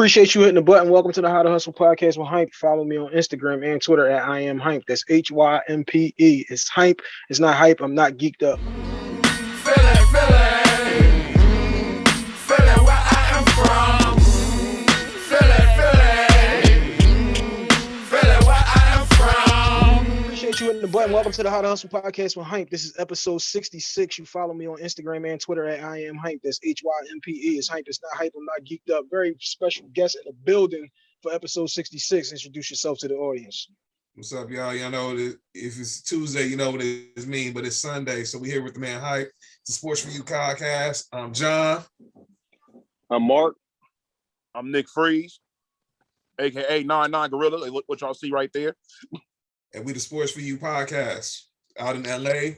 Appreciate you hitting the button. Welcome to the How to Hustle podcast with Hympe. Follow me on Instagram and Twitter at I am Hympe. That's H Y M P E. It's Hympe. It's not hype. I'm not geeked up. Hitting the button. Welcome to the How to Hustle podcast with Hympe. This is episode 66. You follow me on Instagram and Twitter at I am Hympe. That's H Y M P E. It's Hympe. It's not hype. I'm not geeked up. Very special guest in the building for episode 66. Introduce yourself to the audience. What's up, y'all? Y'all know that if it's Tuesday, you know what it means, but it's Sunday. So we're here with the man Hympe. It's a Sports for You podcast. I'm John. I'm Mark. I'm Nick Freeze, aka Nine Nine Gorilla. Look what y'all see right there. And we the Sports for You podcast out in LA,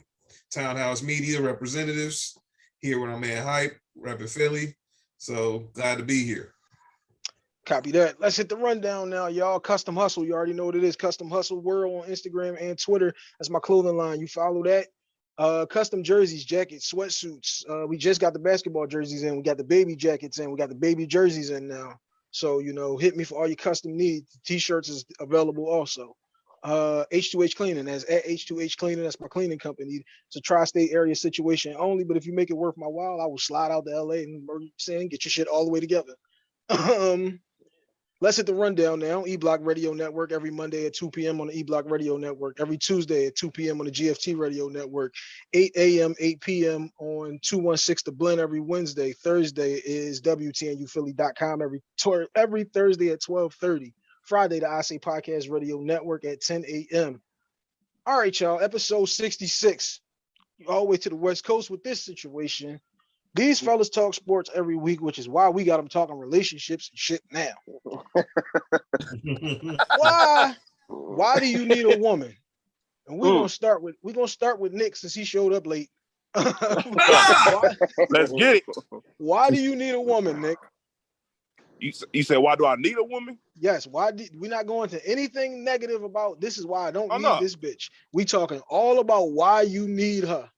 Townhouse Media representatives here with our man Hympe, repping Philly. So glad to be here. Copy that. Let's hit the rundown now, y'all. Custom Hustle. You already know what it is. Custom Hustle World on Instagram and Twitter. That's my clothing line. You follow that. Uh, custom jerseys, jackets, sweatsuits. Uh, we just got the basketball jerseys in. We got the baby jackets in. We got the baby jerseys in now. So, you know, hit me for all your custom needs. T-shirts is available also. Uh, H2H Cleaning. That's at H2H Cleaning. That's my cleaning company. It's a tri-state area situation only, but if you make it worth my while, I will slide out to LA and saying get your shit all the way together. um, Let's hit the rundown now. E-Block Radio Network every Monday at 2 p.m. on the E-Block Radio Network, every Tuesday at 2 p.m. on the GFT Radio Network, 8 a.m., 8 p.m. on 216 The Blend every Wednesday. Thursday is WTNUphilly.com every, every Thursday at 1230. Friday, the I Say Podcast Radio Network at 10 a.m. All right, y'all, episode 66. All the way to the West Coast with this situation. These mm. fellas talk sports every week, which is why we got them talking relationships and shit now. why? Why do you need a woman? And we're gonna mm. start with we're gonna start with Nick since he showed up late. why, Let's get it. why do you need a woman, Nick? You, said, why do I need a woman? Yes, why did we're not going to anything negative about this is why I don't Oh, need no. this bitch. We talking all about why you need her.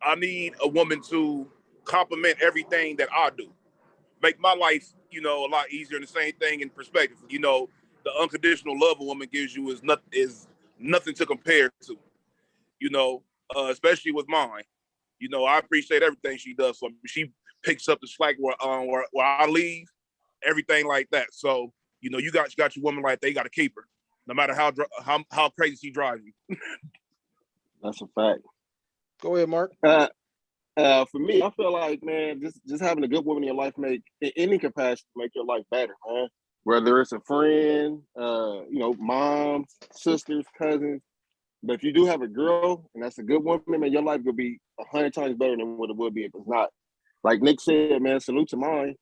I need a woman to complement everything that I do, make my life, you know, a lot easier. And the same thing in perspective. You know, the unconditional love a woman gives you is not is nothing to compare to. You know, uh, especially with mine. You know, I appreciate everything she does for me. She picks up the slack where um where, where I leave, everything like that. So you know, you got you got your woman like they got to keep her, no matter how how how crazy she drives you. That's a fact. Go ahead, Mark. Uh, uh, for me, I feel like man, just just having a good woman in your life make in any capacity make your life better, man. Whether it's a friend, uh, you know, mom, sisters, cousins. But if you do have a girl and that's a good woman, man, your life will be a hundred times better than what it would be if it's not. Like Nick said, man, salute to mine.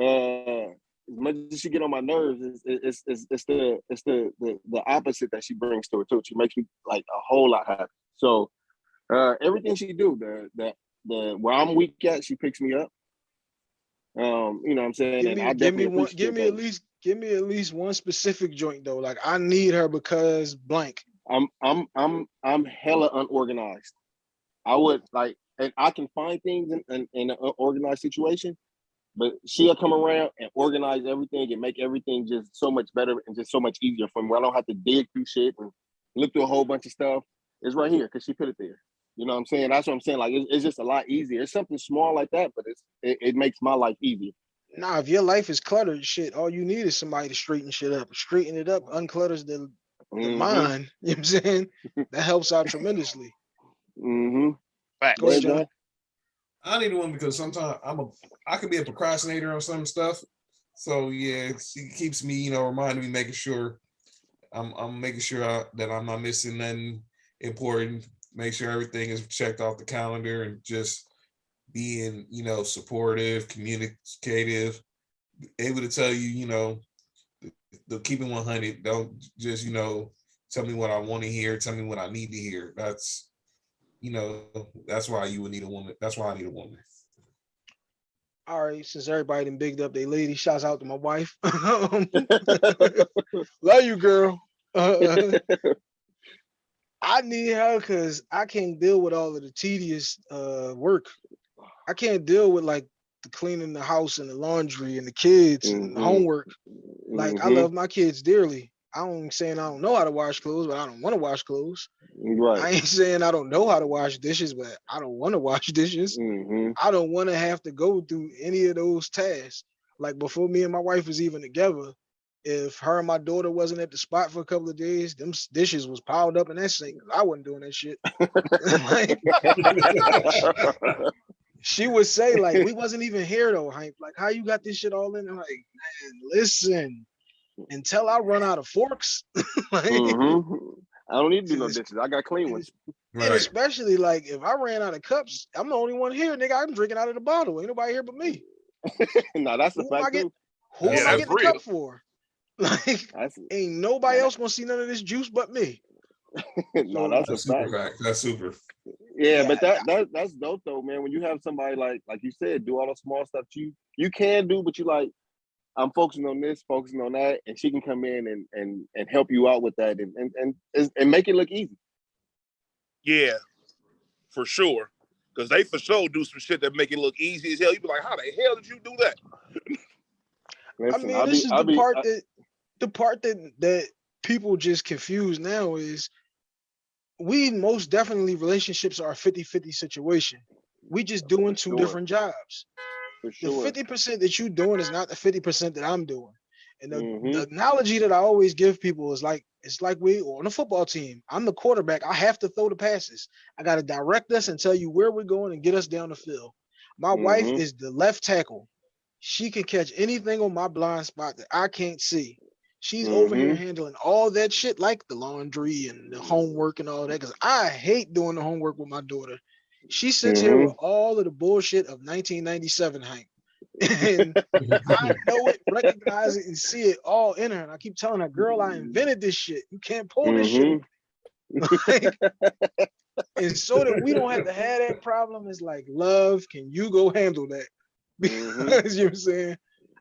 Uh, as much as she get on my nerves, it's it's it's, it's the it's the, the the opposite that she brings to it too. She makes me like a whole lot happy. So uh, everything she do, the the the where I'm weak at, she picks me up. Um, you know what I'm saying? Give me, give me one, give me at least, give me at least one specific joint though. Like I need her because blank. I'm I'm I'm I'm hella unorganized. I would like, and I can find things in, in, in an organized situation, but she'll come around and organize everything and make everything just so much better and just so much easier for me. I don't have to dig through shit and look through a whole bunch of stuff. It's right here because she put it there. You know what I'm saying? That's what I'm saying. Like it's, it's just a lot easier. It's something small like that, but it's it, it makes my life easier. Nah, if your life is cluttered, shit, all you need is somebody to straighten shit up. Straighten it up, unclutters the, the Mhm, mind. You know what I'm saying? That helps out tremendously. mhm. Facts. Go ahead, John. I need one because sometimes I'm a I could be a procrastinator on some stuff. So yeah, she keeps me, you know, reminding me, making sure I'm I'm making sure I, that I'm not missing nothing important. Make sure everything is checked off the calendar and just being, you know, supportive, communicative, able to tell you, you know, the, the keeping 100. Don't just, you know, tell me what I want to hear. Tell me what I need to hear. That's, you know, that's why you would need a woman. That's why I need a woman. All right, since everybody done bigged up they lady, shouts out to my wife. Love you, girl. Uh, I need her because I can't deal with all of the tedious uh work. I can't deal with like the cleaning the house and the laundry and the kids and the Mhm. homework. Like I Mhm. love my kids dearly. I don't saying I don't know how to wash clothes, but I don't want to wash clothes. I ain't saying I don't know how to wash dishes, but I don't want to wash dishes. hmm I don't want to have to go through any of those tasks. Like before me and my wife was even together, if her and my daughter wasn't at the spot for a couple of days, them dishes was piled up in that sink. I wasn't doing that shit. Like, she would say, like, we wasn't even here though, Hank. Like, how you got this shit all in? I'm like, man, listen, until I run out of forks, like, hmm I don't need to do no It's- dishes. I got clean ones. and especially like if I ran out of cups, I'm the only one here, nigga. I'm drinking out of the bottle. Ain't nobody here but me. no, that's a Who am I fact get- Who Yeah, am I that's getting the real. cup for? Like, ain't nobody Yeah. else gonna see none of this juice but me. no, that's a That's super fact. fact. That's super. Yeah, Yeah, but that that that's dope though, man. When you have somebody like like you said, do all the small stuff you you can do, but you like, I'm focusing on this, focusing on that, and she can come in and and and help you out with that and and and, and- and make it look easy. Yeah, for sure. Cause they for sure do some shit that make it look easy as hell. You be like, how the hell did you do that? I mean, I'll this be- is I'll the be- part I- that the part that that people just confuse now is we most definitely relationships are a 50-50 situation. We just doing two sure. different jobs. For The 50% that you're doing is not the 50% that I'm doing. And the, Mhm. the analogy that I always give people is like it's like we on a football team. I'm the quarterback. I have to throw the passes. I got to direct us and tell you where we're going and get us down the field. My wife Mhm. is the left tackle. She can catch anything on my blind spot that I can't see. She's over here Mhm. handling all that shit like the laundry and the homework and all that. Cause I hate doing the homework with my daughter. She sits here with mm-hmm. all of the bullshit of 1997 Hank. And I know it, recognize it, and see it all in her. And I keep telling her, girl, I invented this shit. You can't pull this shit. Mm-hmm. Like, and so that we don't have to have that problem, is like, love, can you go handle that? Because mm-hmm. you know what I'm saying?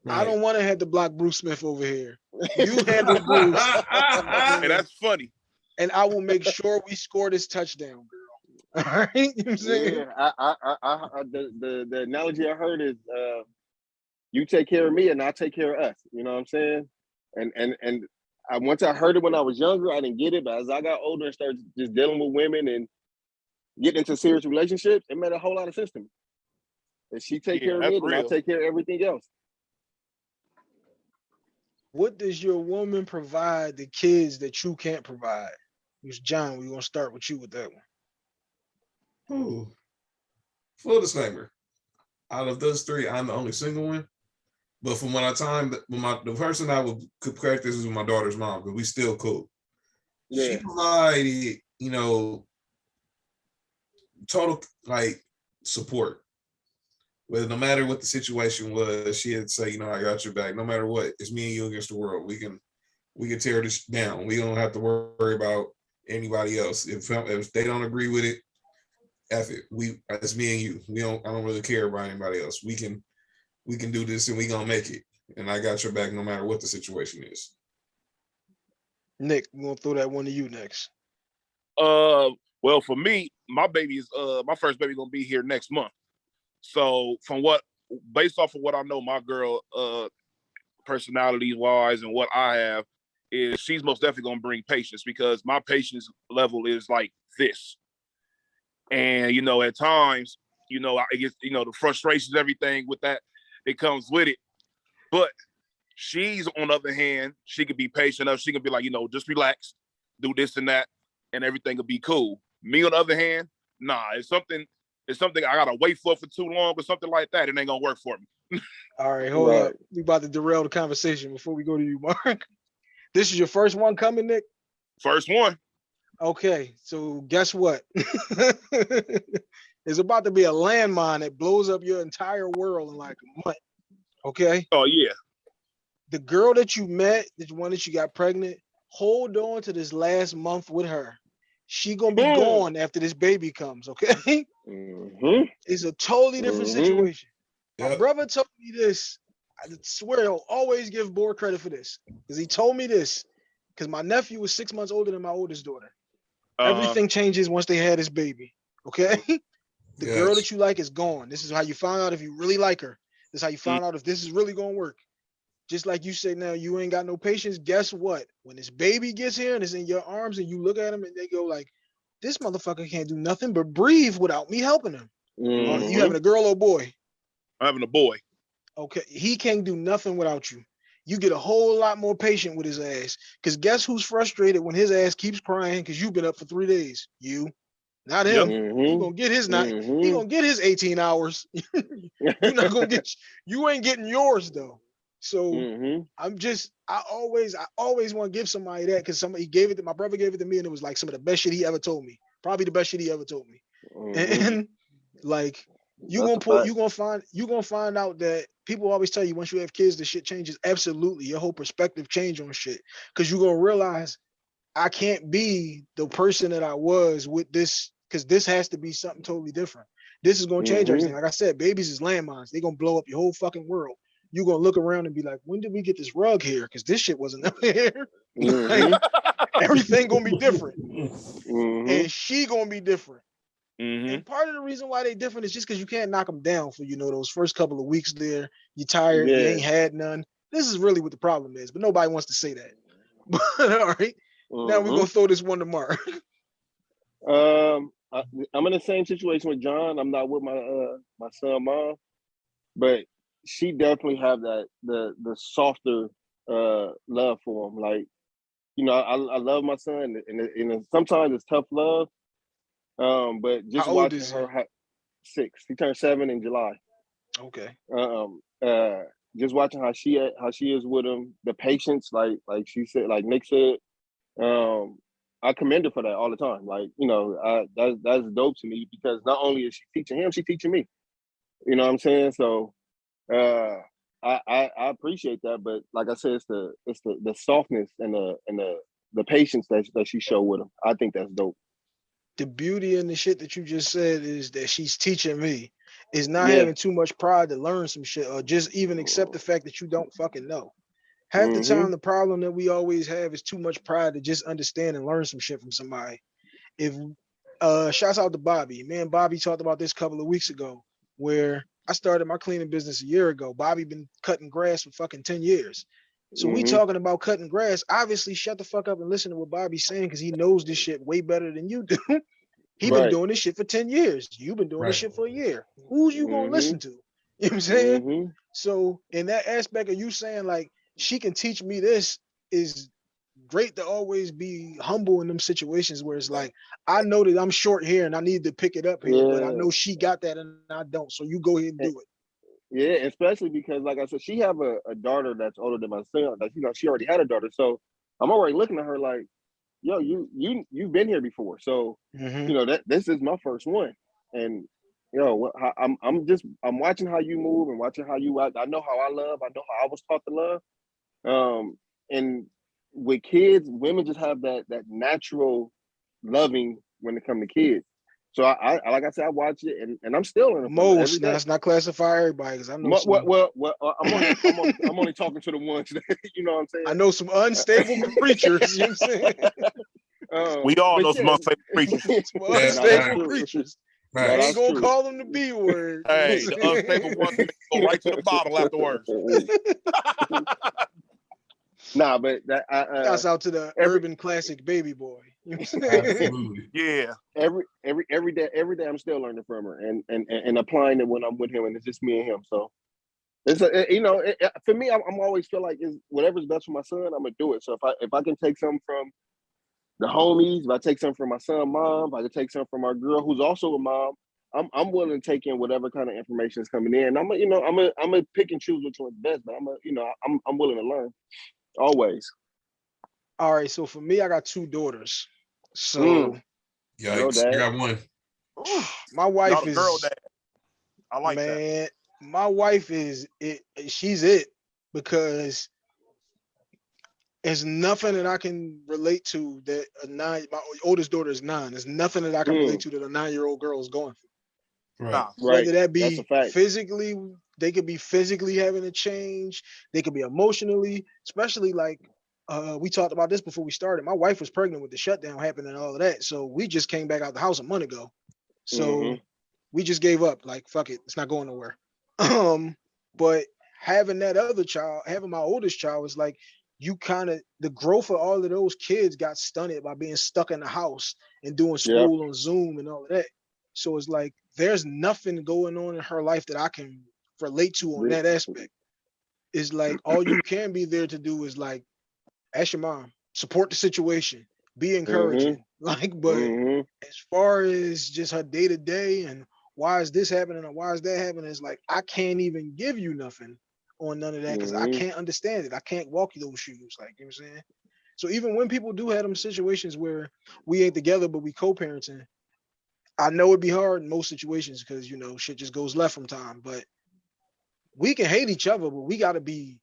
I don't want to have to block Bruce Smith over here. You handle Bruce, And that's funny. and I will make sure we score this touchdown, girl. All right? You know what I'm? Yeah, I, I, I, I, I the, the the analogy I heard is, uh, you take care of me and I take care of us. You know what I'm saying? And and and I once I heard it when I was younger, I didn't get it, but as I got older and started just dealing with women and getting into serious relationships, it made a whole lot of sense to me. If she take Yeah, care of me, that's then I take care of everything else. What does your woman provide the kids that you can't provide? Who's John? We're gonna start with you with that one. Ooh. Full disclaimer. Out of those three, I'm the only single one. But from when I time when my the person I would could practice is with my daughter's mom, but we still cool. She provided, you know, total like support. Whether no matter what the situation was, she'd say, you know, I got your back. No matter what, it's me and you against the world. We can we can tear this down. We don't have to worry about anybody else. If if they don't agree with it, F it. We it's me and you. We don't I don't really care about anybody else. We can we can do this and we gonna make it. And I got your back no matter what the situation is. Nick, we're gonna throw that one to you next. Uh, well, for me, my baby is uh my first baby gonna be here next month. So from what based off of what I know, my girl uh personalities wise and what I have is she's most definitely gonna bring patience because my patience level is like this. And you know, at times, you know, I get you know the frustrations, everything with that, it comes with it. But she's on the other hand, she could be patient enough. She can be like, you know, just relax, do this and that, and everything will be cool. Me on the other hand, nah, it's something, it's something I gotta wait for for too long or something like that. It ain't gonna work for me. All right, hold up. We about to derail the conversation before we go to you, Mark. This is your first one coming, Nick. First one, Okay, so guess what? It's about to be a landmine that blows up your entire world in like a month. Okay, oh yeah, the girl that you met, the one that you got pregnant, hold on to this last month with her. She gonna be Mm. gone after this baby comes. Okay, hmm it's a totally different Mhm. situation. My brother told me this. I swear I'll always give Boar credit for this because he told me this because my nephew was six months older than my oldest daughter. Uh, Everything changes once they had this baby. Okay, the girl that you like is gone. This is how you find out if you really like her. This is how you find out if this is really gonna work. Just like you say now, you ain't got no patience. Guess what? When this baby gets here and it's in your arms, and you look at him and they go like, "This motherfucker can't do nothing but breathe without me helping him." Mhm. you having a girl or boy? I'm having a boy. Okay, he can't do nothing without you. You get a whole lot more patient with his ass. Cause guess who's frustrated when his ass keeps crying because you've been up for three days? You, not him. He Mhm. gonna get his night. He Mhm. gonna get his 18 hours. You're not gonna get. You ain't getting yours though. So Mhm. I'm just. I always. I always want to give somebody that because somebody gave it to my brother gave it to me and it was like some of the best shit he ever told me. Probably the best shit he ever told me. Mhm. And like you That's gonna pull you gonna find you gonna find out that people always tell you once you have kids the shit changes. Absolutely. Your whole perspective change on shit. Because you're gonna realize i can't be the person that i was with this because this has to be something totally different. This is gonna change Mhm. everything. Like i said babies is landmines. They're gonna blow up your whole fucking world. You're gonna look around and be like when did we get this rug here? Because this shit wasn't ever here. Mhm. everything gonna be different. Mhm. and she gonna be different Mhm. and part of the reason why they different is just because you can't knock them down for you know those first couple of weeks there. You're tired, you ain't had none. This is really what the problem is, but nobody wants to say that. But all right, now we're Mhm. gonna throw this one to Mark. Um, I, I'm in the same situation with John. I'm not with my uh my son mom, but she definitely have that the the softer uh love for him. Like, you know, I I love my son, and and sometimes it's tough love. Um, but just How watching her ha- six, he turned seven in July. Okay. Um, uh, just watching how she how she is with him, the patience, like like she said, like Nick said, um, I commend her for that all the time. Like, you know, I, that's that's dope to me because not only is she teaching him, she's teaching me. You know what I'm saying? So uh I, I I appreciate that, but like I said, it's the it's the the softness and the and the the patience that that she showed with him. I think that's dope. The beauty in the shit that you just said is that she's teaching me. Is not Yeah. having too much pride to learn some shit or just even accept the fact that you don't fucking know. Half the Mhm. time, the problem that we always have is too much pride to just understand and learn some shit from somebody. If uh shouts out to Bobby. Me and Bobby talked about this a couple of weeks ago, where I started my cleaning business a year ago. Bobby been cutting grass for fucking 10 years. So we Mhm. talking about cutting grass. Obviously, shut the fuck up and listen to what Bobby's saying because he knows this shit way better than you do. he been Right. doing this shit for 10 years. You've been doing this shit for a year. Who's you gonna Mhm. listen to? You know what I'm saying? Mhm. So in that aspect of you saying like she can teach me this is great to always be humble in them situations where it's like I know that I'm short here and I need to pick it up here, but I know she got that and I don't. So you go ahead and do it. Yeah, especially because, like I said, she have a, a daughter that's older than my son. That you know, she already had a daughter, so I'm already looking at her like, yo, you you you've been here before, so Mhm. you know that this is my first one, and you know, I'm I'm just I'm watching how you move and watching how you act. I know how I love. I know how I was taught to love. Um, and with kids, women just have that that natural loving when it come to kids. So I, I like I said, I watch it, and, and I'm still in the Most now that's not classify everybody because I know Mo- some, well, well, well, uh, I'm only, I'm, only, I'm only talking to the ones that you know what I'm saying. I know some unstable creatures. You know what I'm saying? Um, We all but know some unstable creatures. Some Yeah, that's unstable true. creatures. No, I Right. that's ain't gonna true. call them the B word. Hey, the unstable ones go right to the bottle afterwards. Nah, but that I, uh, Shouts out to the every- urban classic baby boy. You know what I'm. Yeah. every every every day every day I'm still learning from her and and and and applying it when I'm with him, and it's just me and him. So it's a, it- you know it, it- for me, I'm, I'm always feel like is whatever's best for my son, I'm gonna do it. So if I if I can take something from the homies, if I take something from my son, mom, if I can take something from our girl who's also a mom, I'm I'm willing to take in whatever kind of information is coming in. I'm a, you know I'm a I'm a pick and choose which one's best, but I'm a you know I'm I'm willing to learn always. All right, so for me, I got two daughters. So Mm. Yikes. Dad. I got one. my wife Not is girl dad. I like that. man, my wife is it. She's it because there's nothing that I can relate to that a nine. My oldest daughter is nine. There's nothing that I can relate to that a nine-year-old girl is going through. Right. Nah. Right. Whether that be physically, they could be physically having a change. They could be emotionally, especially like uh, we talked about this before we started. My wife was pregnant with the shutdown happening and all of that. So we just came back out the house a month ago. So Mhm. we just gave up. Like, fuck it, it's not going nowhere. Um, But having that other child, having my oldest child was like you kind of the growth of all of those kids got stunted by being stuck in the house and doing school on Zoom and all of that. So it's like there's nothing going on in her life that I can relate to on that aspect. It's like all you can be there to do is like ask your mom, support the situation, be encouraging. Like, but Mhm. as far as just her day to day and why is this happening and why is that happening, it's like I can't even give you nothing on none of that because I Mhm. can't understand it. I can't walk you those shoes. Like you know what I'm saying. So even when people do have them situations where we ain't together but we co-parenting, I know it'd be hard in most situations because you know shit just goes left from time. But we can hate each other, but we gotta be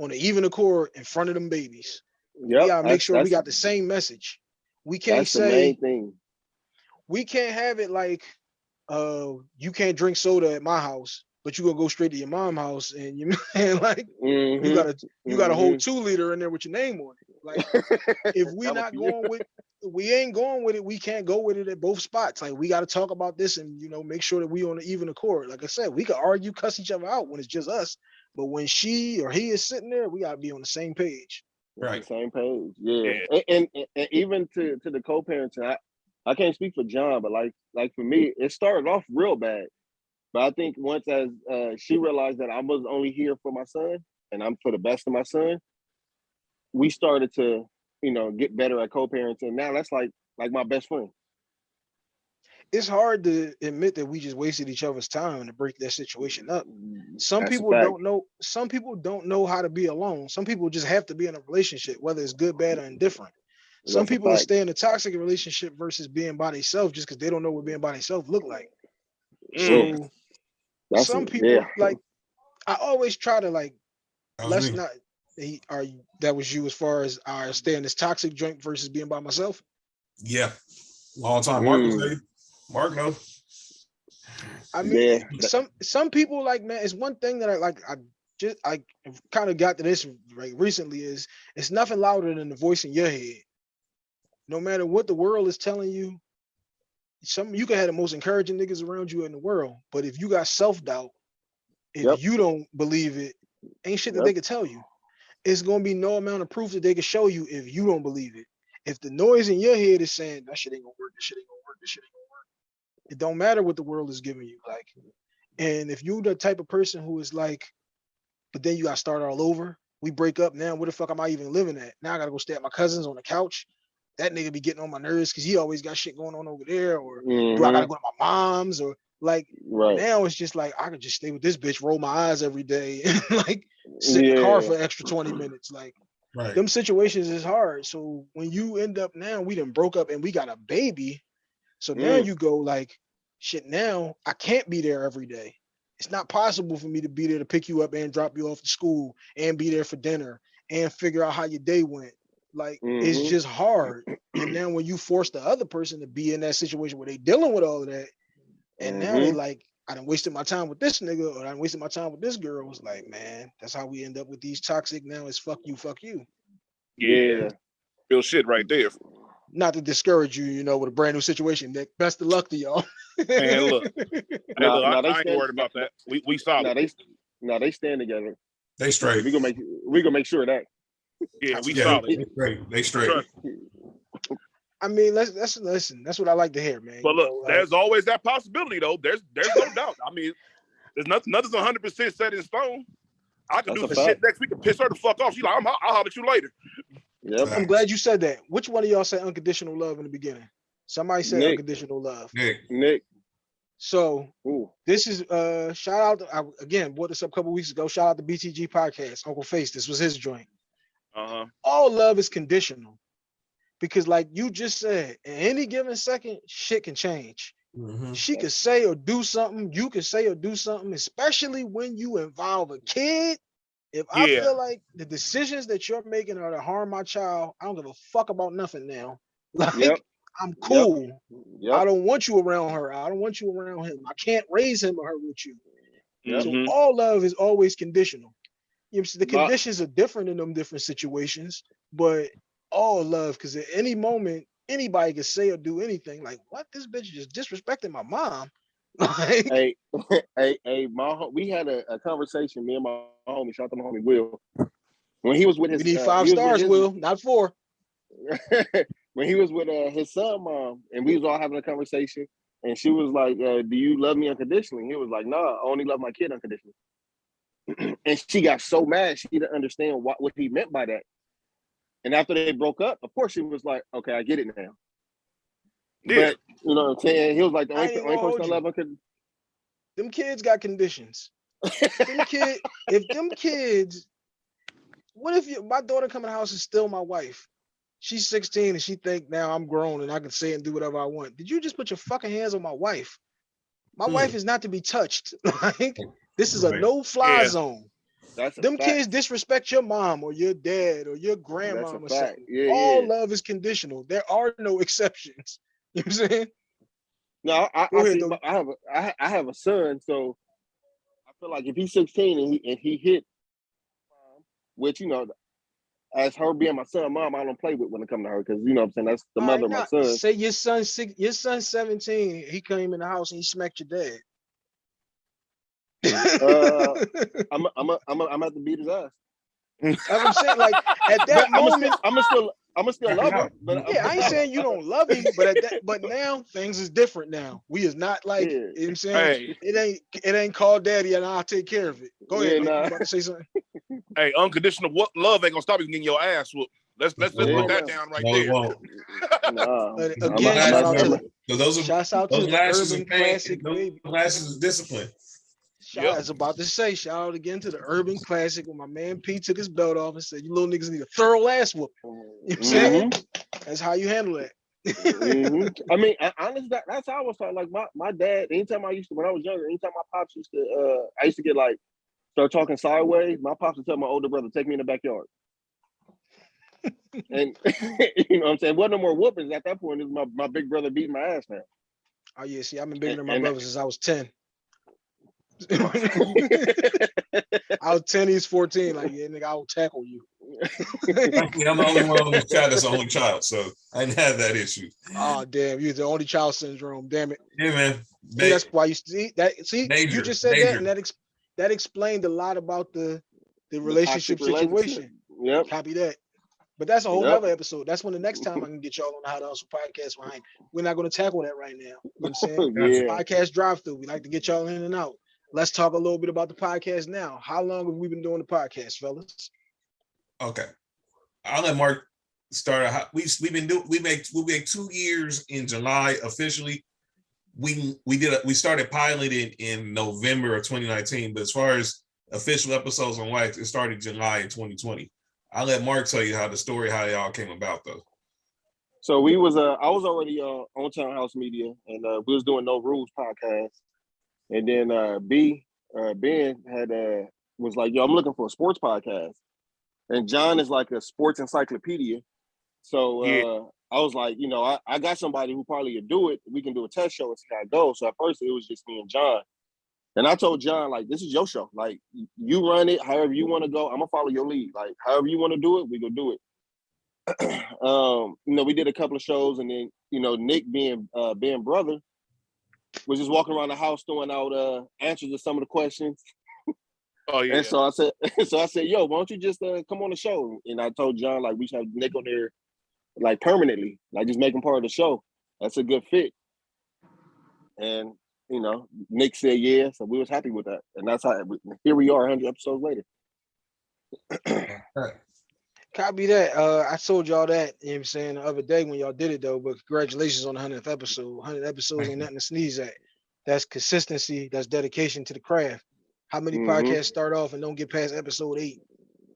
on an even accord in front of them babies. Yeah, we gotta make sure we got the same message. We can't say we can't have it like uh you can't drink soda at my house, but you gonna go straight to your mom's house and you man like you Mhm, got a you got a whole mhm. two liter in there with your name on it. Like if we not going with we ain't going with it, we can't go with it at both spots. Like we got to talk about this and you know make sure that we on an even accord. Like I said, we could argue, cuss each other out when it's just us, but when she or he is sitting there, we gotta be on the same page. We're on the Right. Same page. Yeah. Yeah. And, and, and- and even to, to the co-parenting, I, I can't speak for John, but like like for me, it started off real bad. But I think once as uh, she realized that I was only here for my son and I'm for the best of my son, we started to, you know, get better at co-parenting. Now that's like like my best friend. It's hard to admit that we just wasted each other's time to break that situation up. Some That's people don't know. Some people don't know how to be alone. Some people just have to be in a relationship, whether it's good, bad, or indifferent. Some That's a people stay in a toxic relationship versus being by themselves just because they don't know what being by themselves look like. Mm. So That's some a- people yeah. like. I always try to like. Let's me. not. He, are you, that was you as far as I stay in this toxic joint versus being by myself. Yeah. Long time. Mark was Mm. Mark knows. I mean, Yeah, some some people like man. It's one thing that I like. I just I kind of got to this right recently. Is it's nothing louder than the voice in your head. No matter what the world is telling you, some you can have the most encouraging niggas around you in the world, but if you got self doubt, if Yep. you don't believe it, ain't shit that Yep. they can tell you. It's gonna be no amount of proof that they can show you if you don't believe it. If the noise in your head is saying that shit ain't gonna work, this shit ain't gonna work, this shit ain't gonna work, it don't matter what the world is giving you. Like, and if you're the type of person who is like, but then you gotta start all over. We break up now. Where the fuck am I even living at? Now I gotta go stay at my cousin's on the couch. That nigga be getting on my nerves because he always got shit going on over there. Or do I gotta Mhm. go to my mom's? Or like Right. now it's just like I could just stay with this bitch, roll my eyes every day, and like sit in the car Yeah. for extra 20 minutes. Like Right. them situations is hard. So when you end up now, we done broke up and we got a baby. So now Mm. you go like, shit, now I can't be there every day. It's not possible for me to be there to pick you up and drop you off to school and be there for dinner and figure out how your day went. Like it's Mhm. just hard. And then when you force the other person to be in that situation where they dealing with all of that, and now mm-hmm. they like, I done wasted my time with this nigga or I done wasted my time with this girl. It's like, man, that's how we end up with these toxic now is fuck you, fuck you. Yeah. Real shit right there. Not to discourage you, you know, with a brand new situation. Nick, best of luck to y'all. Man, look. Hey, Nah, look, nah, I, they I ain't stand- worried about that. We we No, solid. they no, they stand together. They straight. We gonna make we gonna make sure of that. yeah, we Yeah, solid. They straight. They straight. Trust. I mean, let's let's listen. That's what I like to hear, man. But you look, know, like, there's always that possibility though. There's there's no doubt. I mean, there's nothing nothing's 100 percent set in stone. I can That's do a some shit next week and piss her the fuck off. She's like, I'm, I'll holler at you later. Yep. I'm glad you said that. Which one of y'all said unconditional love in the beginning? Somebody said Nick. unconditional love. Nick. Nick. So Ooh. this is uh shout out to, I, again brought this up a couple weeks ago. Shout out to BTG podcast. Uncle Face. This was his joint. Uh huh. all love is conditional because like you just said any given second shit can change Mhm. she could say or do something you could say or do something especially when you involve a kid if i feel like the decisions that you're making are to harm my child i don't give a fuck about nothing now like Yep. i'm cool i Yep. don't want you around her i don't want you around him i can't raise him or her with you Yep. so Mhm. all love is always conditional. You know, the conditions are different in them different situations, but all love, because at any moment, anybody can say or do anything. Like, what? This bitch just disrespecting my mom. Like, hey, hey, hey, my we had a, a conversation, me and my homie, shout out to my homie Will. When he was with we his need uh, five with stars, his- Will, not four. when he was with uh, his son mom and we was all having a conversation and she was like, uh, do you love me unconditionally? He was like, no, I only love my kid unconditionally. and she got so mad she didn't understand what, what he meant by that. And after they broke up, of course she was like, okay, I get it now. Yeah. But you know what I'm saying? He was like the only, ain't only person I hold love uncondi- Them kids got conditions. them kid, if them kids, what if you, my daughter come in the house and still my wife? She's 16 and she think now I'm grown and I can say and do whatever I want. Did you just put your fucking hands on my wife? My Hmm. wife is not to be touched. like this is a no-fly Yeah. zone. That's Them fact. kids disrespect your mom or your dad or your grandma or something. Yeah, All yeah. love is conditional. There are no exceptions. You know what I'm saying? No, I, I, ahead, though. I have a, I, have a son, so I feel like if he's 16 and he and he hit, um, which you know, as her being my son, mom, I don't play with when it come to her because you know what I'm saying that's the All mother right, of my son. Say your son six, your son's 17. He came in the house and he smacked your dad. Uh, I'm a, I'm a, I'm a, I'm at to beat his ass. I'm saying. Like at that I'm moment, still, I'm still, I'm still Knock love him him. But yeah, I ain't saying you don't love him, but at that, but now things is different now. We is not like, Yeah. you know what I'm saying? Hey, It ain't, it ain't called daddy and I'll take care of it. Go Yeah, ahead, nah. about to say something? hey, unconditional love ain't gonna stop you getting your ass whooped. Let's let's just Yeah, put that down right No, there. won't. Nah, Uh, again, shout out not to So those are shouts out to those the lashes urban is pain. classic, Those baby. lashes is discipline. Shout, Yep. I was about to say, shout out again to the urban classic when my man P took his belt off and said, "You little niggas need a thorough ass whoop." You know what I'm saying? That's how you handle that. Mhm. I mean, I, honestly, that, that's how I was taught. Like my, my dad, anytime I used to, when I was younger, anytime my pops used to, uh, I used to get like, start talking sideways. My pops would tell my older brother, take me in the backyard. and you know what I'm saying? Wasn't no more whoopings at that point. It was my, my big brother beating my ass now. Oh yeah, see, I've been bigger And- than my brother since I was 10. I was 10, he's 14. Like, yeah, nigga, I will tackle you. Thankfully, I'm the only one on this chat that's the only child, so I didn't have that issue. Oh damn, you're the only child syndrome. Damn it. Yeah, man. See, They- that's why you see that. See, Major, you just said that, and that ex- that explained a lot about the the relationship toxic relationship. situation. Yep. Copy that. But that's a whole Yep. nother episode. That's when the next time I can get y'all on the How to Hustle podcast behind. We're not going to tackle that right now. You know what I'm saying? yeah. Podcast drive through. We like to get y'all in and out. Let's talk a little bit about the podcast now. How long have we been doing the podcast, fellas? Okay. I'll let Mark start. How- We we've been doing we make we make two years in July officially. We we did a, we started piloting in November of 2019, but as far as official episodes on Wax, it started July in 2020. I'll let Mark tell you how the story how they all came about though. So we was uh I was already uh on Townhouse Media and uh we was doing No Rules podcast. And then uh B uh Ben had uh was like, yo, I'm looking for a sports podcast. And John is like a sports encyclopedia. So uh Yeah. I was like, you know, I, I got somebody who probably could do it. We can do a test show and see how it goes. So at first it was just me and John. And I told John, like, this is your show. Like, you run it however you want to go. I'm gonna follow your lead. Like, however you want to do it, we gonna do it. um, you know, we did a couple of shows, and then you know, Nick being uh being brother was just walking around the house throwing out uh answers to some of the questions. Oh yeah. And so I said, so I said, yo, why don't you just uh, come on the show? And I told John like we should have Nick on there like permanently, like just make him part of the show. That's a good fit. And you know, Nick said yeah, so we was happy with that, and that's how here we are, 100 episodes later. Copy that. Uh, I told y'all that, you know what I'm saying, the other day when y'all did it though, but congratulations on the 100th episode. 100 episodes ain't nothing to sneeze at. That's consistency. That's dedication to the craft. How many Mhm. podcasts start off and don't get past episode eight?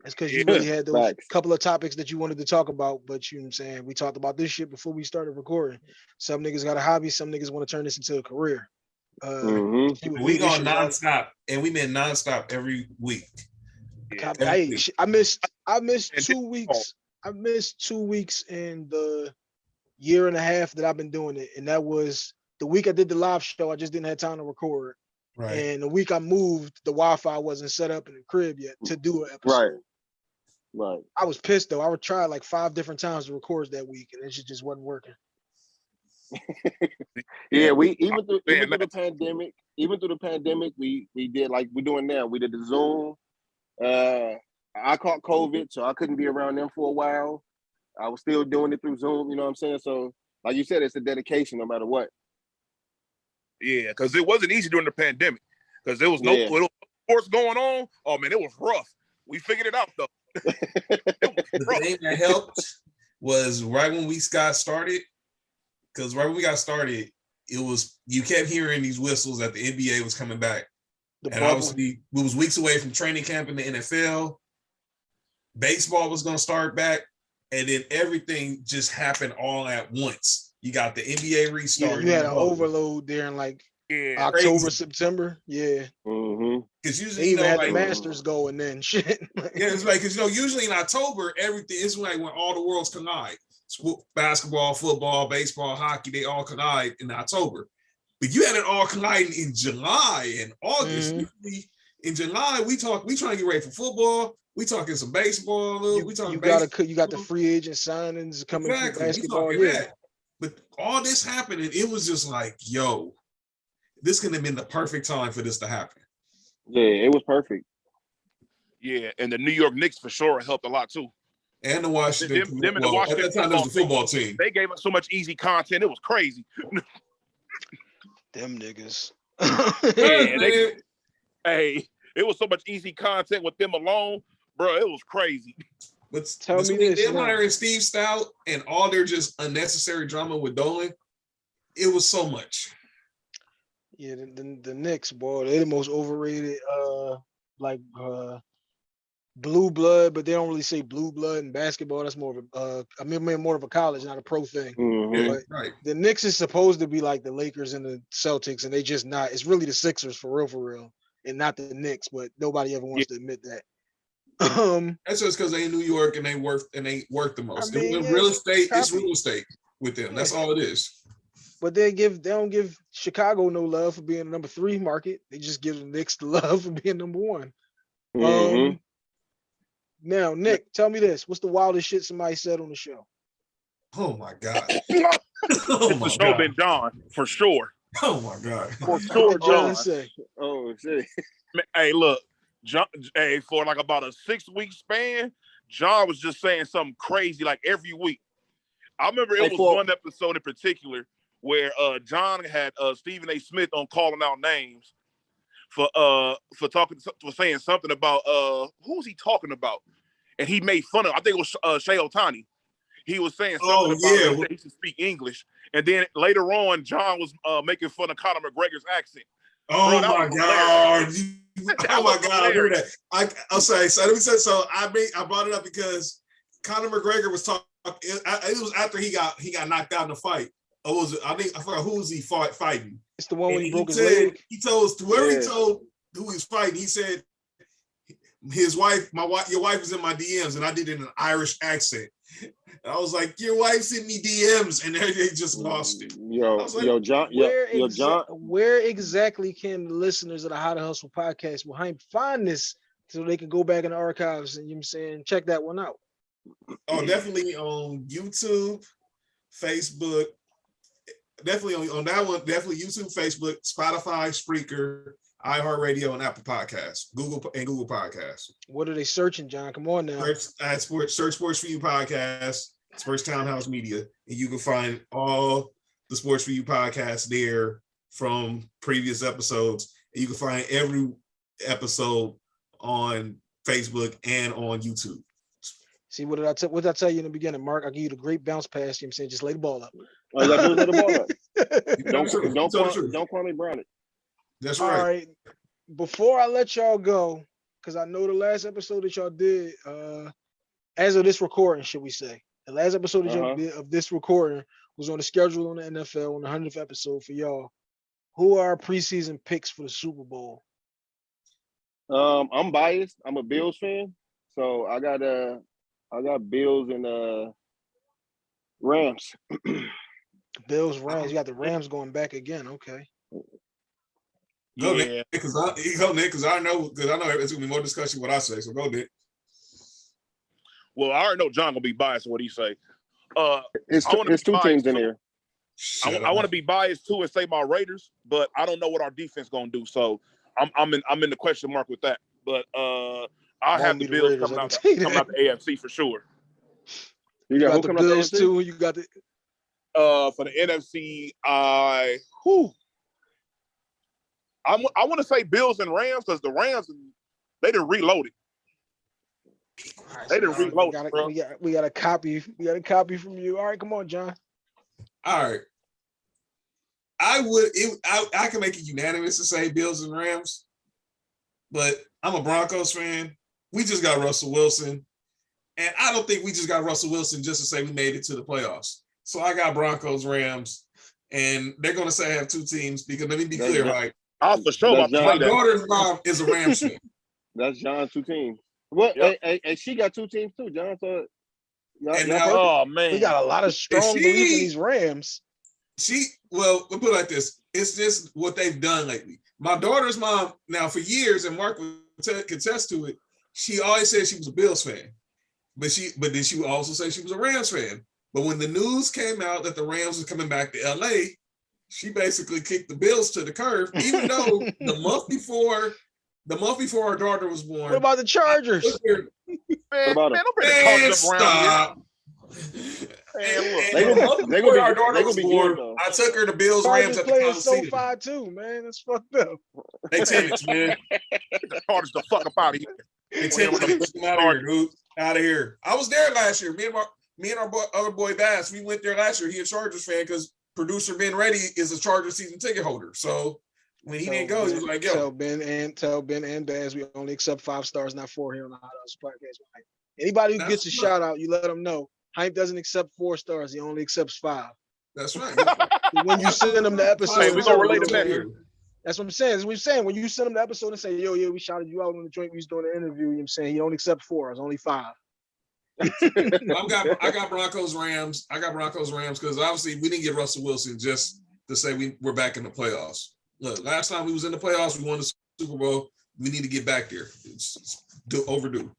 That's because you Yeah. really had those Facts. couple of topics that you wanted to talk about, but you know what I'm saying? We talked about this shit before we started recording. Some niggas got a hobby, some niggas want to turn this into a career. Uh, Mhm. see We this going shit nonstop, and we been nonstop every week. Yeah. Copy. Hey, week. I missed I missed And two weeks. I missed two weeks in the year and a half that I've been doing it. And that was the week I did the live show. I just didn't have time to record. Right. And the week I moved, the Wi-Fi wasn't set up in the crib yet to do an episode. Right. Right. I was pissed though. I would try like five different times to record that week and it just- just wasn't working. Yeah, we even through even through the pandemic, even through the pandemic, we we did like we're doing now. We did the Zoom. Uh, I caught COVID, so I couldn't be around them for a while. I was still doing it through Zoom. You know what I'm saying? So, like you said, it's a dedication, no matter what. Yeah, because it wasn't easy during the pandemic. Because there was no Yeah. little sports going on. Oh man, it was rough. We figured it out though. It The thing that helped was right when we got started, because right when we got started, it was you kept hearing these whistles that the NBA was coming back. The and bubble. obviously we was weeks away from training camp in the NFL. Baseball was gonna start back, and then everything just happened all at once. You got the NBA Yeah, restart. you had an overload there in like Yeah. October, crazy. September. Yeah, mm-hmm. because they usually you know had like the Masters going then. Shit. yeah, it's like because you know usually in October everything is like when all the worlds collide. Basketball, football, baseball, hockey, they all collide in October. But you had it all colliding in July and August. Mhm. In July, we talk, we trying to get ready for football. We talking some baseball. you, we talking you gotta baseball. cut- you got the free agent signings coming Exactly. basketball. Yeah, that. But all this happened, and it was just like, yo, this could have been the perfect time for this to happen. Yeah, it was perfect. Yeah, and the New York Knicks for sure helped a lot too. And the Washington, Them- them and the well, at that time, there was the football football team. They gave us so much easy content. It was crazy. them niggas. Yeah, they- Hey, it was so much easy content with them alone, bro. It was crazy. But Tell me this them now. hiring Steve Stoute and all their just unnecessary drama with Dolan, it was so much. Yeah, the, the, the Knicks, boy, they're the most overrated, uh, like uh, blue blood, but they don't really say blue blood in basketball. That's more of a, uh, I mean, more of a college, not a pro thing. Mhm. But- right. The Knicks is supposed to be like the Lakers and the Celtics, and they just not. It's really the Sixers for real, for real, and not the Knicks. But nobody ever wants to admit that. Um, That's just because they in New York and they work and they work the most. mean, In yeah, real estate, is real estate with them. That's Yeah. all it is. but they give they don't give Chicago no love for being the number three market. They just give the Knicks the love for being number one. Mhm. Um, now, Nick, tell me this: What's the wildest shit somebody said on the show? Oh my god. It's Oh for my sure god. been John, for sure. Oh my god. For sure, John John. say? Oh shit. Hey, look, John. Hey, for like about a six week span, John was just saying something crazy like every week. I remember it Hey, was for- one episode in particular where uh John had uh Stephen A. Smith on calling out names for uh for talking for saying something about uh who was he talking about? And he made fun of I think it was uh Shohei Ohtani. He was saying something Oh, about yeah. he should speak English. And then later on, John was uh making fun of Conor McGregor's accent. Oh Bro, my god. Oh my god, I remember that. I I'm sorry. So let me say so I made I brought it up because Conor McGregor was talking it, it was after he got he got knocked out in the fight. Or was it I think I forgot who was he fought fighting. It's the one when he broke his said, leg. He told whoever Yeah. he told who he was fighting, he said his wife, my wife, your wife is in my DMs, and I did it in an Irish accent. And I was like, Your wife sent me DMs, and they they just lost it. Yo, like, yo, John, yo, Where, yo, John. where exactly can the listeners of the How to Hustle podcast behind find this so they can go back in the archives and you know what I'm saying check that one out? Oh, definitely on YouTube, Facebook. Definitely on, on that one, definitely YouTube, Facebook, Spotify, Spreaker, iHeartRadio, and Apple Podcasts, Google and Google Podcasts. What are they searching, John? Come on now. Search at sports, search Sports for You podcast, Sports Townhouse Media, and you can find all the Sports for You podcasts there from previous episodes. And you can find every episode on Facebook and on YouTube. See what did I tell what did I tell you in the beginning, Mark? I give you the great bounce pass. You know what I'm saying just lay the ball up. All you gotta do is let the ball up. You tell Don't, the truth. don't, You tell the Kwame- truth. don't Kwame Brown it. That's All right. Before I let y'all go, because I know the last episode that y'all did, uh, as of this recording, should we say, the last episode that y'all Uh-huh. did of this recording was on the schedule on the NFL on the hundredth episode for y'all. Who are our preseason picks for the Super Bowl? Um, I'm biased. I'm a Bills fan, so I got uh, I got Bills and uh, Rams. Bills, Rams. You got the Rams going back again. Okay. Go, Yeah. Nick, because I go, Nick, because I know because I know it's gonna be more discussion what I say. So go, Nick. Well, I already know John gonna be biased in what he say. Uh, It's two, it's two teams biased, in here. there. Shut I, want to be biased too and say my Raiders, but I don't know what our defense gonna do. So I'm I'm in I'm in the question mark with that. But uh, I Won't have the the Bills Raiders, coming I out can coming out the AFC for sure. You You got, got who the coming Bills too. You got the Uh, for the NFC, I whew, I'm, I want to say Bills and Rams because the Rams they didn't reload it. Alright, They so done we reloaded, got, a, bro. we got we got a copy. We got a copy from you. All right, come on, John. All right. I would it I, I can make it unanimous to say Bills and Rams, but I'm a Broncos fan. We just got Russell Wilson. And I don't think we just got Russell Wilson just to say we made it to the playoffs. So I got Broncos, Rams, and they're gonna say I have two teams because let me be clear, right. Right? I for sure That's My say daughter's mom is a Rams fan. That's John's two teams. Well, Yep. hey, hey, hey, she got two teams too, John. So And now- Oh man, We got a lot of strong she- belief in these Rams. she well we'll put it like this it's just what they've done lately my daughter's mom now for years and mark will te- contest to it she always said she was a bills fan but she but then she would also say she was a rams fan but when the news came out that the rams was coming back to la she basically kicked the bills to the curve even though the month before the month before our daughter was born What about the Chargers? man, What about man, him? don't bring the Man, culture up around here. stop. Man, look. They the gonna- month they before gonna be- our daughter gonna was be good, born. I took her to Bills Rams Chargers at the playing Coliseum. so far too, man. That's fucked up. They tenants, man. Get the Chargers the fuck up out of here. They tenants. Get out of here, dude. Out of here. I was there last year. Me and my me and our boy, other boy Bass, we went there last year. He a Chargers fan because producer Ben Ready is a Chargers season ticket holder. So when he didn't go, he was like, Tell "Yo, Ben and tell Ben and Baz we only accept five stars, not four here on the Hot House podcast. Right? Anybody who That's gets a right. shout out, you let them know. Hympe doesn't accept four stars; he only accepts five. that's right." When you send them the episode, Hey, we gonna relate to that. That's what I'm saying. That's what I'm saying. When you send them the episode and say, "Yo, yeah, we shouted you out on the joint, we was doing the interview," you know what I'm saying he only accept four. It's only five. I've got I got Broncos Rams. I got Broncos Rams because obviously we didn't get Russell Wilson just to say we, we're back in the playoffs. Look, last time we was in the playoffs, we won the Super Bowl. We need to get back there. It's, it's do, overdue.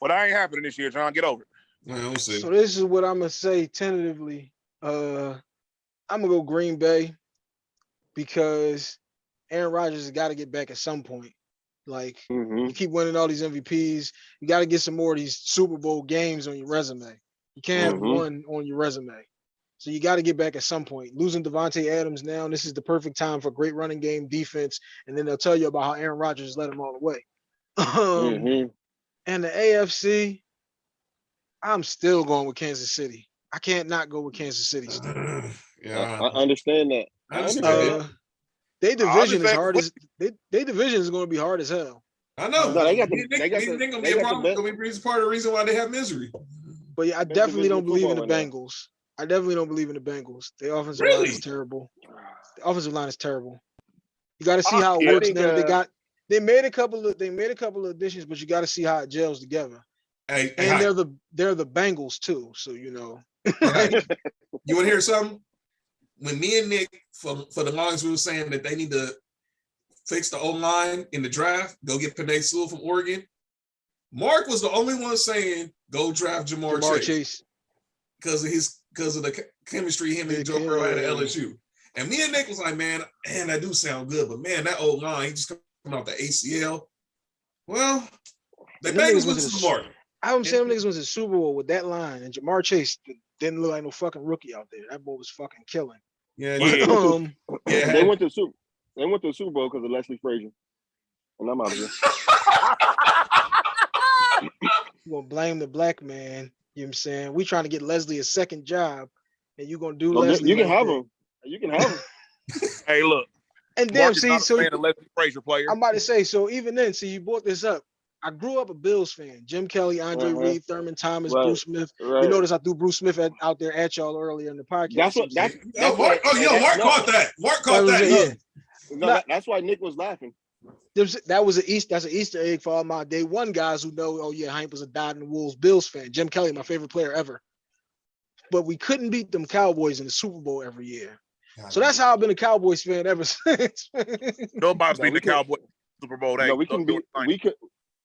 Well, that ain't happening this year, John. Get over it. Well, we'll see. So this is what I'm gonna say tentatively. Uh, I'm gonna go Green Bay because Aaron Rodgers has got to get back at some point. Like Mhm. you keep winning all these MVPs, you got to get some more of these Super Bowl games on your resume. You can't have Mhm. one on your resume. So you got to get back at some point. Losing Davante Adams now, this is the perfect time for great running game defense, and then they'll tell you about how Aaron Rodgers led them all the way. Um, Mhm. and the AFC, I'm still going with Kansas City. I can't not go with Kansas City. Still. I, yeah, I understand that. I understand. Uh, they division is hard as they, they division is going to be hard as hell. I know. No, they got the- Me and they got me the- Nick gonna they be a problem. best- Gonna be part of the reason why they have misery. But yeah, I Best definitely don't believe in the football right Bengals. I definitely don't believe in the Bengals. The offensive line is terrible. The offensive line is terrible. You got to see I- how it I works think, now. They uh, got they made a couple of they made a couple of additions, but you got to see how it gels together. Hey, hey, And hi. they're the they're the Bengals too, so you know. Hey, you want to hear something? When me and Nick for for the longest we were saying that they need to fix the old line in the draft, go get Penei Sewell from Oregon. Mark was the only one saying go draft Ja'Marr, Ja'Marr Chase Chase. because of his because of the chemistry him and Yeah, Joe Burrow had at. LSU. And me and Nick was like, man, man, that do sound good, but man, that old line, he just coming off the ACL. Well, the Them niggas Bengals went went to to the the. I'm saying them niggas was a Super Bowl with that line, and Ja'Marr Chase didn't look like no fucking rookie out there. That boy was fucking killing. Yeah, Yeah. yeah. Um, yeah. they went to Super. They went to the Super Bowl because of Leslie Frazier. And I'm out of here. you gonna blame the black man. You know what I'm saying? We trying to get Leslie a second job, and you gonna do No, you- Leslie. you can like have that. him. You can have him. Hey, look. And damn, see, so Leslie Frazier player. I'm about to say, so even then, see, you brought this up. I grew up a Bills fan. Jim Kelly, Andre Uh-huh. Reed, Thurman Thomas, Right. Bruce Smith. Right. You notice I threw Bruce Smith at, out there at y'all earlier in the podcast. That's what. You know That's, Oh, that's Mark, what- oh, yo, that- Mark no, caught that. Mark caught was that. yeah. No, Not- that's why Nick was laughing. There's, that was an East. That's an Easter egg for all my day one guys who know. Oh yeah, Hank was a dyed in the wolves Bills fan. Jim Kelly, my favorite player ever. But we couldn't beat them Cowboys in the Super Bowl every year. So that's how I've been a Cowboys fan ever since. Nobody's No, beating we the could- Cowboys Super Bowl. no, we can be. We could.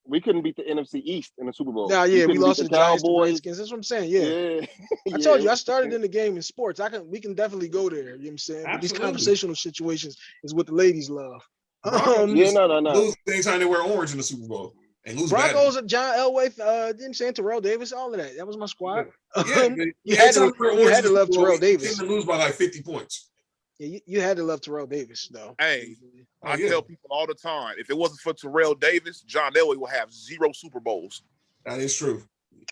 We couldn't beat the NFC East in the Super Bowl. Nah, yeah, we couldn't lost to the the Giants, the Cowboys. Redskins. That's what I'm saying. Yeah. Yeah. I told you I started in the game in sports. I can we can definitely go there. You know what I'm saying? But these conversational situations is what the ladies love. Broncos Um, Yeah, no, no, no. Lose anytime they wear orange in the Super Bowl and lose badly. Broncos, John Elway, uh, didn't say Terrell Davis, all of that. That was my squad. Yeah, Um, but you had to- anytime they wear you had to love Terrell Davis. tend to lose by like 50 points. Yeah, you, you had to love Terrell Davis though. Hey, Oh, I yeah. tell people all the time, if it wasn't for Terrell Davis, John Elway will have zero Super Bowls. That is true.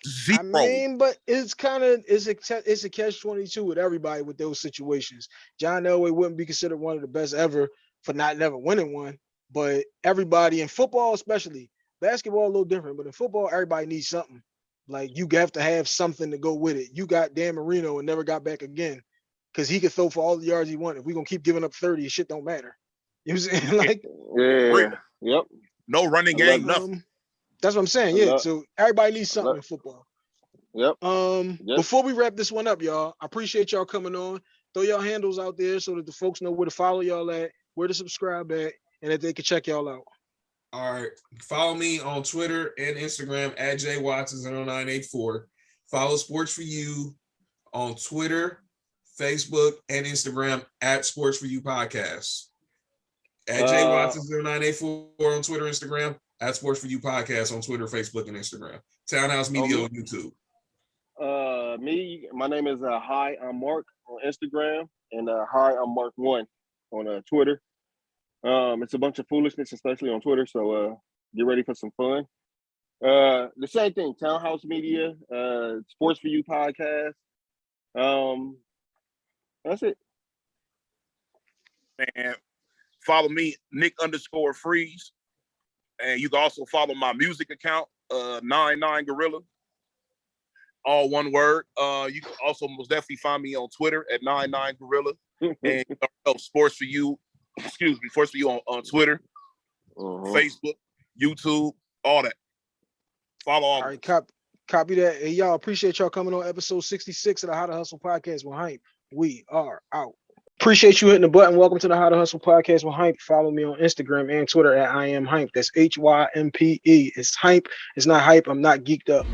Zero. I mean, but it's kind of it's a it's a catch twenty two with everybody with those situations. John Elway wouldn't be considered one of the best ever for not never winning one, but everybody in football, especially basketball, a little different. But in football, everybody needs something. Like you have to have something to go with it. You got Dan Marino and never got back again because he could throw for all the yards he wanted. If we're gonna keep giving up thirty, shit don't matter. You know what I'm saying? Like Yeah. Yep. no running game, nothing. um, that's what I'm saying. Yeah. So everybody needs something in football. Yep. Um, Yep. before we wrap this one up, y'all, I appreciate y'all coming on. Throw y'all handles out there so that the folks know where to follow y'all at, where to subscribe at, and that they can check y'all out. All right. Follow me on Twitter and Instagram at jwatson0984. Follow Sports for You on Twitter, Facebook, and Instagram at Sports for You Podcast. At Uh, jwatson0984 on Twitter, Instagram, at Sports for You Podcast on Twitter, Facebook, and Instagram. Townhouse Media Okay. on YouTube. Uh, me, my name is uh, Hi, I'm Mark on Instagram, and uh, Hi, I'm Mark One on uh, Twitter. Um, it's a bunch of foolishness, especially on Twitter. So uh, get ready for some fun. Uh, the same thing, Townhouse Media, uh, Sports for You podcast. Um, that's it. And follow me, Nick underscore freeze. And you can also follow my music account, uh, nine nine gorilla. All one word. Uh, you can also most definitely find me on Twitter at nine nine gorilla and uh, sports for you. Excuse me, sports for you on, on Twitter, Mhm. Facebook, YouTube, all that. Follow all. All right, cop, copy that. Hey, y'all, appreciate y'all coming on episode 66 of the How to Hustle podcast with Hympe. We are out. Appreciate you hitting the button. Welcome to the How to Hustle podcast with Hympe. Follow me on Instagram and Twitter at I am Hympe. That's H Y M P E. It's Hympe. It's not hype. I'm not geeked up.